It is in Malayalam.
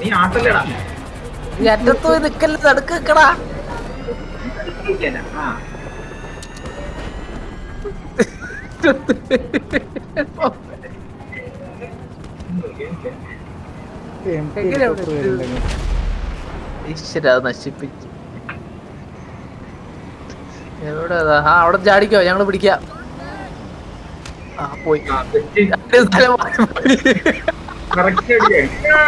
നീ ആട്ടല്ലടാ. ഈ അറ്റത്ത് പോയി നിക്കല്ലേ നടുക്ക് നിക്കടാ. ആ. എങ്ങനെ അവിടെ ഈശ്വര അത് നശിപ്പിച്ചു. എവിടെ ആ അവിടെ ചാടിക്കോ ഞങ്ങൾ പിടിക്കാം. ആ പോയി. സ്ഥലം മാറി പോയി. correct അടിയായി. ആ,